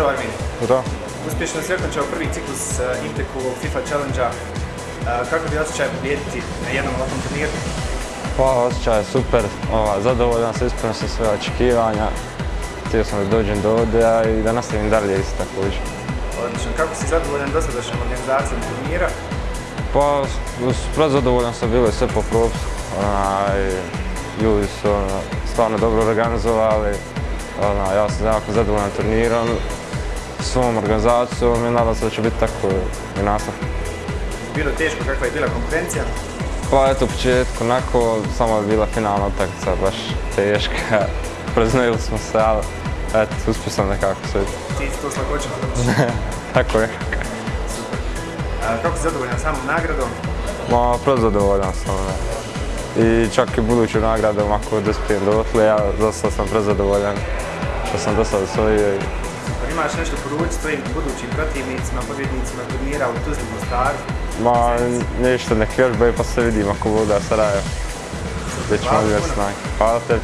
Zdravo Armin. Zdravo. Uspješno si okončao prvi ciklus uh, Inteku FIFA Challenge-a. Uh, kako bi osjećaj pobijediti na jednom ovakvom turniru? Pa, osjećaj je super, ova, zadovoljan sam, ispunio sam sve očekivanja. Htio sam da dođem do ovdje i da nastavim dalje isto također. Odlično. Kako si zadovoljan dosadašnjom organizacijom turnira? Pa, prezadovoljan sam bili sve po propisu. Onaj, ljudi su ono, stvarno dobro organizovali. Ona, ja sam jako zadovoljan turnirom, svom organizacijom i nadam se da će biti tako i nastav. Bilo teško kakva je bila konkurencija? Pa eto u početku, onako, samo je bila finalna utakmica baš teška. Preznojili smo se, ali eto, uspio sam nekako sve. Ti si to s tako je. Super. A, kako si zadovoljan samom nagradom? Ma, prezadovoljan sam. Ne. I čak i buduću nagradom ako dospijem dotle, ja dosta sam prezadovoljan što sam do sada osvojio. i-. Imaš nešto poručiti svojim budućim protivnicima, pobjednicima turnira u Tuzli Mostaru? Ma, ništa, nek vježbaju pa se vidimo ako bude Sarajevo. Gdje ćemo vidjeti snage. Hvala tebi.